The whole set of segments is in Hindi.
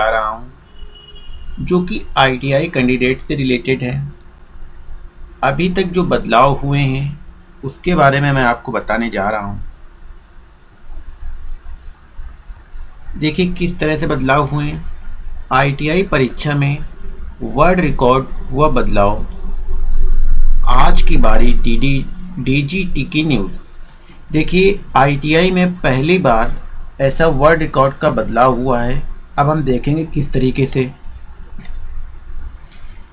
जा रहा हूँ, जो कि आईटीआई कैंडिडेट से रिलेटेड है। अभी तक जो बदलाव हुए हैं, उसके बारे में मैं आपको बताने जा रहा हूँ। देखिए किस तरह से बदलाव हुए। आईटीआई परीक्षा में वर्ल्ड रिकॉर्ड हुआ बदलाव। आज की बारी D D D G T की न्यूज़ देखिए आईटीआई में पहली बार ऐसा वर्ल्ड रिकॉर्ड का बदलाव हुआ है। अब हम देखेंगे किस तरीके से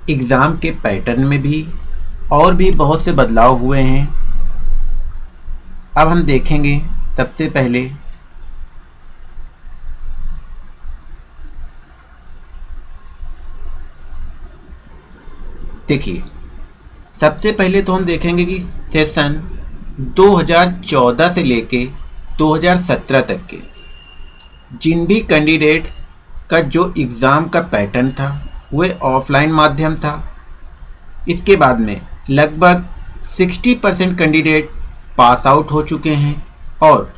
एग्ज़ाम के पैटर्न में भी और भी बहुत से बदलाव हुए हैं। अब हम देखेंगे सबसे पहले देखिए, सबसे पहले तो हम देखेंगे कि सेशन 2014 से लेके 2017 तक के जिन भी कैंडिडेट्स का जो एग्ज़ाम का पैटर्न था वह ऑफलाइन माध्यम था। इसके बाद में लगभग 60 परसेंट कैंडिडेट पास आउट हो चुके हैं और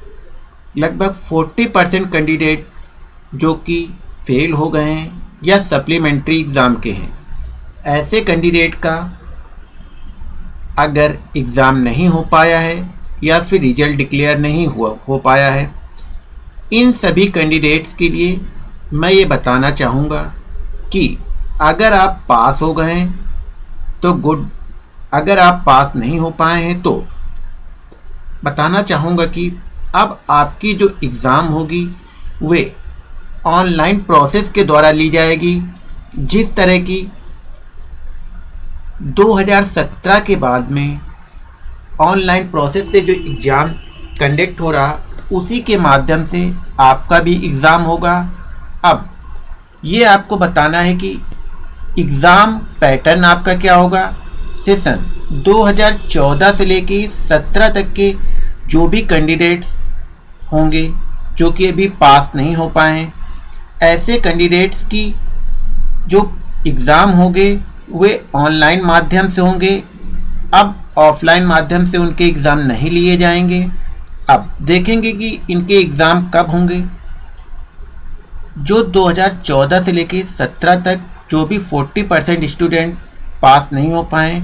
लगभग 40 परसेंट कैंडिडेट जो कि फेल हो गए हैं या सप्लीमेंट्री एग्ज़ाम के हैं। ऐसे कैंडिडेट का अगर एग्ज़ाम नहीं हो पाया है या फिर रिज़ल्ट डिक्लेयर नहीं हुआ, हो पाया है, इन सभी कैंडिडेट्स के लिए मैं ये बताना चाहूँगा कि अगर आप पास हो गए तो गुड। अगर आप पास नहीं हो पाए हैं तो बताना चाहूँगा कि अब आपकी जो एग्ज़ाम होगी, वे ऑनलाइन प्रोसेस के द्वारा ली जाएगी, जिस तरह की 2017 के बाद में ऑनलाइन प्रोसेस से जो एग्ज़ाम कंडक्ट हो रहा, उसी के माध्यम से आपका भी एग्ज़ाम होगा। अब, ये आपको बताना है कि एग्ज़ाम पैटर्न आपका क्या होगा? सेशन 2014 से लेके 17 तक के जो भी कैंडिडेट्स होंगे, जो कि अभी पास नहीं हो पाए हैं, ऐसे कैंडिडेट्स की जो एग्ज़ाम होंगे, वे ऑनलाइन माध्यम से होंगे। अब ऑफलाइन माध्यम से उनके एग्ज़ाम नहीं लिए जाएँगे। अब देखेंगे कि इनके एग्ज़ाम कब होंगे। जो 2014 से लेकर 17 तक जो भी 40 परसेंट स्टूडेंट पास नहीं हो पाए,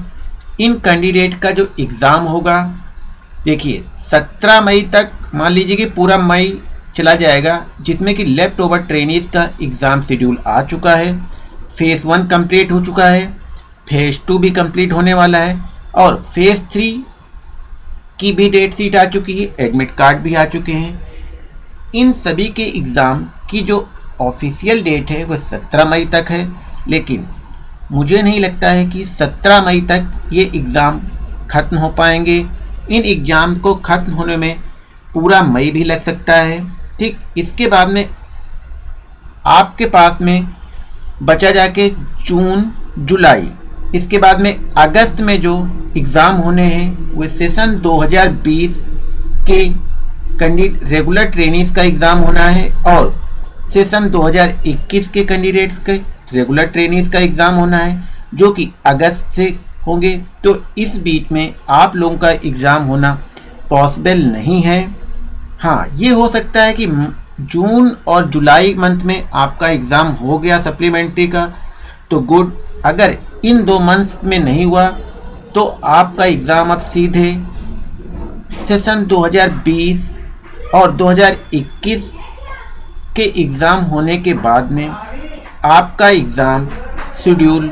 इन कैंडिडेट का जो एग्ज़ाम होगा, देखिए 17 मई तक मान लीजिए कि पूरा मई चला जाएगा, जिसमें कि लेफ़्ट ओवर ट्रेनिज का एग्ज़ाम शेड्यूल आ चुका है फ़ेज़ वन कंप्लीट हो चुका है फ़ेज़ टू भी कंप्लीट होने वाला है, और फ़ेज़ थ्री की भी डेट सीट आ चुकी है एडमिट कार्ड भी आ चुके हैं। इन सभी के एग्ज़ाम की जो ऑफिशियल डेट है वह 17 मई तक है, लेकिन मुझे नहीं लगता है कि 17 मई तक ये एग्ज़ाम ख़त्म हो पाएँगे। इन एग्ज़ाम को ख़त्म होने में पूरा मई भी लग सकता है। ठीक इसके बाद में आपके पास में बचा जाके जून, जुलाई, इसके बाद में अगस्त में जो एग्ज़ाम होने हैं, वो सेशन 2020 के कैंडिडेट रेगुलर ट्रेनिंग्स का एग्ज़ाम होना है और सेशन 2021 के कैंडिडेट्स के रेगुलर ट्रेनिंग का एग्ज़ाम होना है, जो कि अगस्त से होंगे। तो इस बीच में आप लोगों का एग्ज़ाम होना पॉसिबल नहीं है। हाँ ये हो सकता है कि जून और जुलाई मंथ में आपका एग्ज़ाम हो गया सप्लीमेंट्री का। तो गुड अगर इन दो मंथ में नहीं हुआ तो आपका एग्ज़ाम अब सीधे सेशन 2020 और 2021 के एग्ज़ाम होने के बाद में आपका एग्ज़ाम शेड्यूल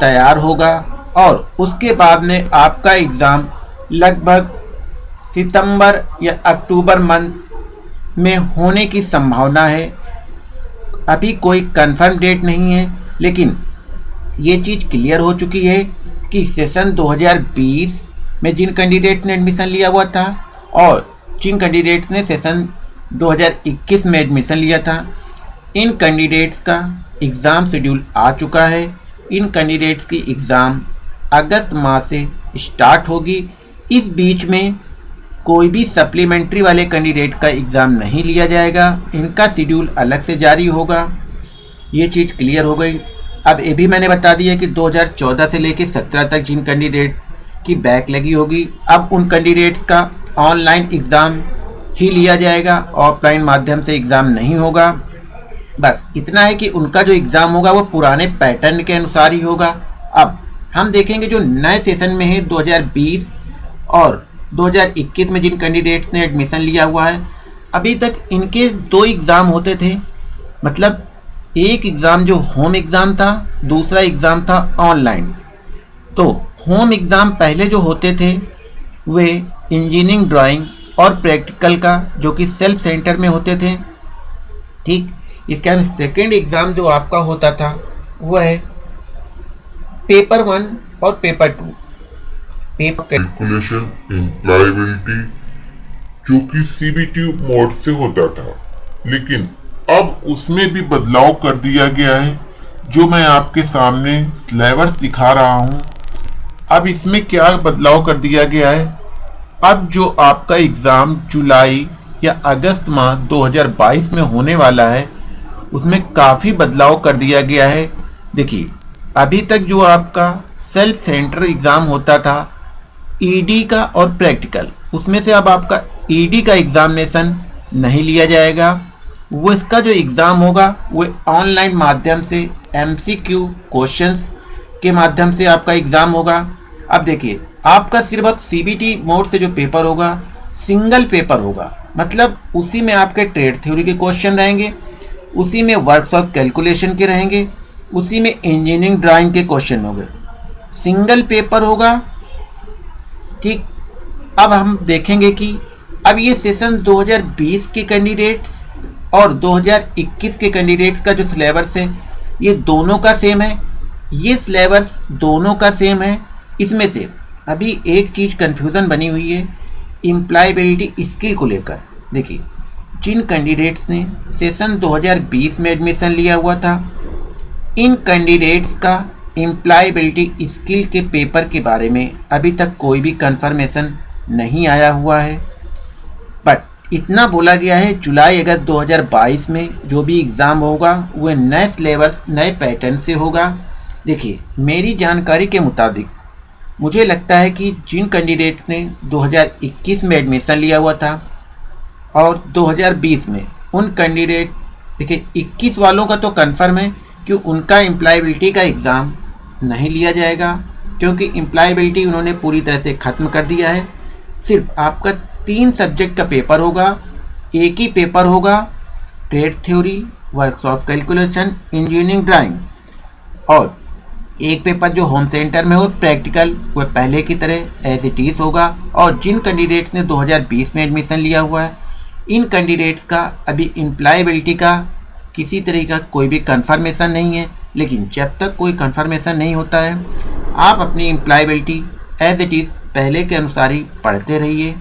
तैयार होगा और उसके बाद में आपका एग्ज़ाम लगभग सितंबर या अक्टूबर मंथ में होने की संभावना है। अभी कोई कंफर्म डेट नहीं है, लेकिन ये चीज़ क्लियर हो चुकी है कि सेशन 2020 में जिन कैंडिडेट ने एडमिशन लिया हुआ था और जिन कैंडिडेट्स ने सेशन 2021 में एडमिशन लिया था। इन कैंडिडेट्स का एग्ज़ाम शेड्यूल आ चुका है। इन कैंडिडेट्स की एग्ज़ाम अगस्त माह से स्टार्ट होगी। इस बीच में कोई भी सप्लीमेंट्री वाले कैंडिडेट का एग्ज़ाम नहीं लिया जाएगा। इनका शेड्यूल अलग से जारी होगा। ये चीज़ क्लियर हो गई। अब ये भी मैंने बता दिया कि 2014 से लेकर 17 तक जिन कैंडिडेट की बैक लगी होगी, अब उन कैंडिडेट्स का ऑनलाइन एग्ज़ाम ही लिया जाएगा ऑफलाइन माध्यम से एग्ज़ाम नहीं होगा। बस इतना है कि उनका जो एग्ज़ाम होगा, वो पुराने पैटर्न के अनुसार ही होगा। अब हम देखेंगे जो नए सेशन में है 2020 और 2021 में जिन कैंडिडेट्स ने एडमिशन लिया हुआ है, अभी तक इनके दो एग्ज़ाम होते थे। मतलब एक एग्ज़ाम जो होम एग्ज़ाम था, दूसरा एग्ज़ाम था ऑनलाइन तो होम एग्ज़ाम पहले जो होते थे, वे इंजीनियरिंग ड्राइंग और प्रैक्टिकल का, जो कि सेल्फ सेंटर में होते थे। ठीक? इसके बाद सेकेंड एग्ज़ाम जो आपका होता था, वो है पेपर वन और paper two paper calculation employability जो कि सीबीटी मोड से होता था। लेकिन अब उसमें भी बदलाव कर दिया गया है, जो मैं आपके सामने सिलेबस दिखा रहा हूँ। अब इसमें क्या बदलाव कर दिया गया है? अब जो आपका एग्ज़ाम जुलाई या अगस्त माह 2022 में होने वाला है, उसमें काफ़ी बदलाव कर दिया गया है। देखिए, अभी तक जो आपका सेल्फ सेंटर एग्ज़ाम होता था ईडी e का और प्रैक्टिकल, उसमें से अब आपका ईडी e का एग्ज़ामिनेशन नहीं लिया जाएगा। वो इसका जो एग्ज़ाम होगा, वो ऑनलाइन माध्यम से एमसीक्यू क्वेश्चंस के माध्यम से आपका एग्ज़ाम होगा। अब देखिए आपका सिर्फ़ अब सीबीटी मोड से जो पेपर होगा सिंगल पेपर होगा। मतलब उसी में आपके ट्रेड थ्योरी के क्वेश्चन रहेंगे, उसी में वर्कशॉप कैलकुलेशन के रहेंगे, उसी में इंजीनियरिंग ड्राइंग के क्वेश्चन होंगे। सिंगल पेपर होगा ठीक अब हम देखेंगे कि अब ये सेशन 2020 के कैंडिडेट्स और 2021 के कैंडिडेट्स का जो सिलेबस है, ये दोनों का सेम है। ये सिलेबस दोनों का सेम है, इसमें से अभी एक चीज़ कन्फ्यूज़न बनी हुई है इम्प्लाइबिलिटी स्किल को लेकर। देखिए, जिन कैंडिडेट्स ने सेशन 2020 में एडमिशन लिया हुआ था, इन कैंडिडेट्स का एम्प्लॉयबिलिटी स्किल के पेपर के बारे में अभी तक कोई भी कंफर्मेशन नहीं आया हुआ है। बट इतना बोला गया है, जुलाई अगस्त 2022 में जो भी एग्ज़ाम होगा वह नए सिलेबस नए पैटर्न से होगा। देखिए, मेरी जानकारी के मुताबिक मुझे लगता है कि जिन कैंडिडेट्स ने 2021 में एडमिशन लिया हुआ था और 2020 में, उन कैंडिडेट देखिए 21 वालों का तो कन्फर्म है कि उनका एम्प्लॉयबिलिटी का एग्ज़ाम नहीं लिया जाएगा, क्योंकि एम्प्लॉयबिलिटी उन्होंने पूरी तरह से ख़त्म कर दिया है। सिर्फ़ आपका तीन सब्जेक्ट का पेपर होगा, एक ही पेपर होगा trade theory workshop calculation engineering drawing और एक पेपर जो होम सेंटर में हो प्रैक्टिकल वह पहले की तरह एज इट इज़ होगा। और जिन कैंडिडेट्स ने 2020 में एडमिशन लिया हुआ है, इन कैंडिडेट्स का अभी एम्प्लॉयबिलिटी का किसी तरह का कोई भी कंफर्मेशन नहीं है। लेकिन जब तक कोई कंफर्मेशन नहीं होता है, आप अपनी एम्प्लॉयबिलिटी एज इट इज़ पहले के अनुसार ही पढ़ते रहिए।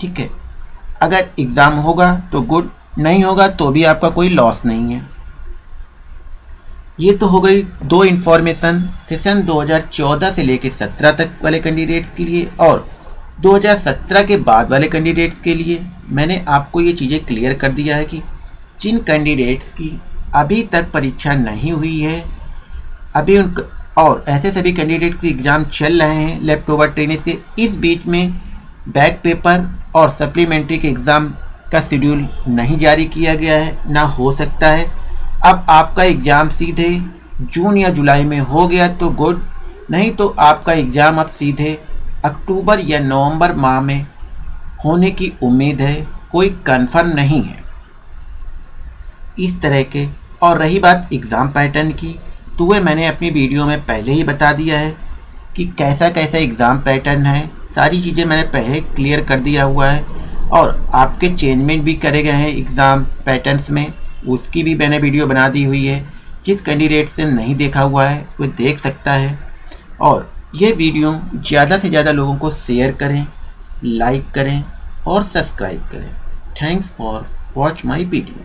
ठीक है? अगर एग्ज़ाम होगा तो गुड नहीं होगा तो भी आपका कोई लॉस नहीं है। ये तो हो गई दो इन्फॉर्मेशन सेशन 2014 से लेकर 17 तक वाले कैंडिडेट्स के लिए और 2017 के बाद वाले कैंडिडेट्स के लिए। मैंने आपको ये चीज़ें क्लियर कर दिया है कि जिन कैंडिडेट्स की अभी तक परीक्षा नहीं हुई है, अभी उन और ऐसे सभी कैंडिडेट के एग्ज़ाम चल रहे हैं लेफ़्ट ओवर ट्रेनिंग के, इस बीच में बैक पेपर और सप्लीमेंट्री के एग्ज़ाम का शेड्यूल नहीं जारी किया गया है, ना हो सकता है। अब आपका एग्ज़ाम सीधे जून या जुलाई में हो गया तो गुड, नहीं तो आपका एग्ज़ाम अब सीधे अक्टूबर या नवंबर माह में होने की उम्मीद है, कोई कंफर्म नहीं है। इस तरह के, और रही बात एग्ज़ाम पैटर्न की तो वह मैंने अपनी वीडियो में पहले ही बता दिया है कि कैसा कैसा एग्ज़ाम पैटर्न है, सारी चीज़ें मैंने पहले क्लियर कर दिया हुआ है, और आपके चेंजमेंट भी करे गए हैं एग्ज़ाम पैटर्न्स में। उसकी भी मैंने वीडियो बना दी हुई है। जिस कैंडिडेट से नहीं देखा हुआ है, वो देख सकता है। और ये वीडियो ज़्यादा से ज़्यादा लोगों को शेयर करें लाइक करें और सब्सक्राइब करें। Thanks for watch my video